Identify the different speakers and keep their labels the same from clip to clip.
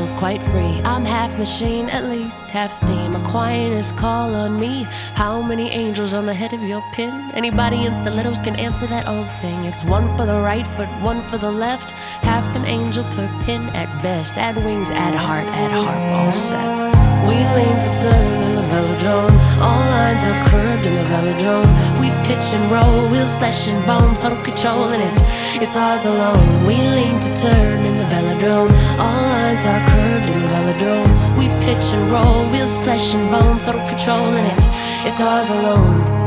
Speaker 1: feels quite free. I'm half machine, at least half steam. Aquinas call on me. How many angels on the head of your pin? Anybody in stilettos can answer that old thing. It's one for the right foot, one for the left. Half an angel per pin at best. Add wings, add heart, add harp, all set. We lean to turn in the velodrome. All lines are curved in the velodrome. And roll, wheels, flesh and bone, total control, and it's it's ours alone. We lean to turn in the velodrome. All lines are curved in the velodrome. We pitch and roll, wheels, flesh and bone, total control, and it's it's ours alone.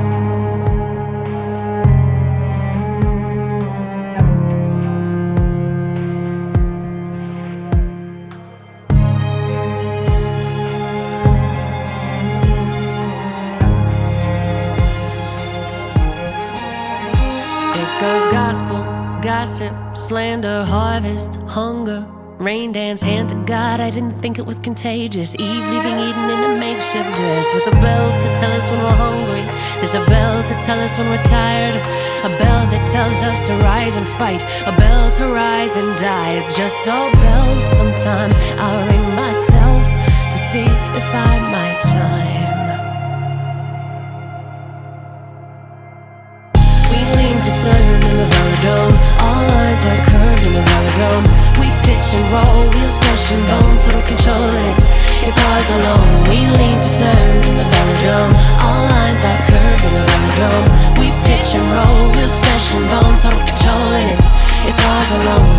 Speaker 1: Gospel, gossip, slander, harvest, hunger. Rain dance, hand to God, I didn't think it was contagious. Eve leaving Eden in a makeshift dress with a bell to tell us when we're hungry. There's a bell to tell us when we're tired. A bell that tells us to rise and fight. A bell to rise and die. It's just all bells. Sometimes I'll ring myself to see if I and bones Total control and it's, it's ours alone. We lean to turn in the velodrome. All lines are curved in the velodrome. We pitch and roll, wheels, flesh and bones Total control and it's, it's ours alone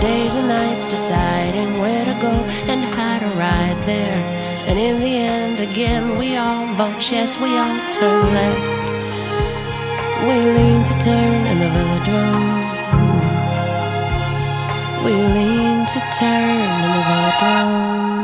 Speaker 1: days and nights deciding where to go and how to ride there. And in the end, again, we all vote yes, we all turn left. We lean to turn in the velodrome. We lean to turn in the velodrome.